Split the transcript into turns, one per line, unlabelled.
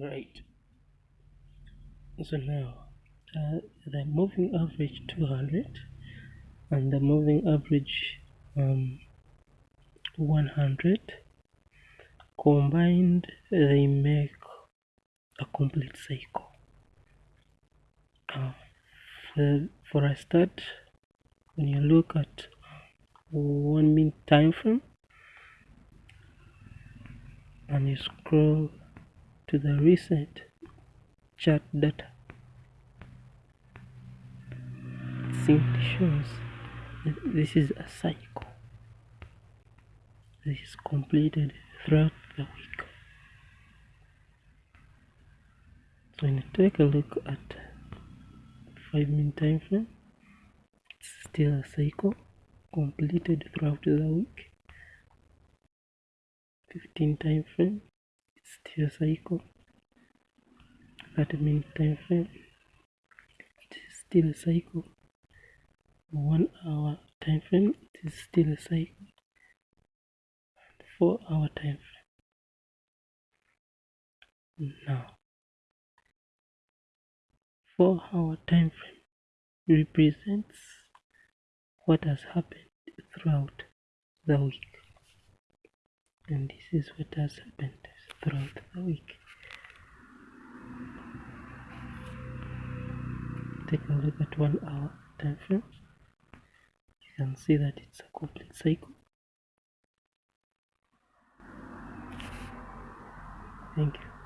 right so now uh, the moving average 200 and the moving average um, 100 combined they make a complete cycle. Uh, for, for a start when you look at one minute time frame and you scroll to the recent chart data simply shows that this is a cycle. This is completed throughout the week. So when you take a look at 5 minute time frame it's still a cycle completed throughout the week. 15 time frame a cycle 30 minute time frame it is still a cycle. One hour time frame it is still a cycle. And four hour time frame. Now four hour time frame represents what has happened throughout the week. And this is what has happened throughout the week take a look at one hour time frame you can see that it's a complete cycle. Thank you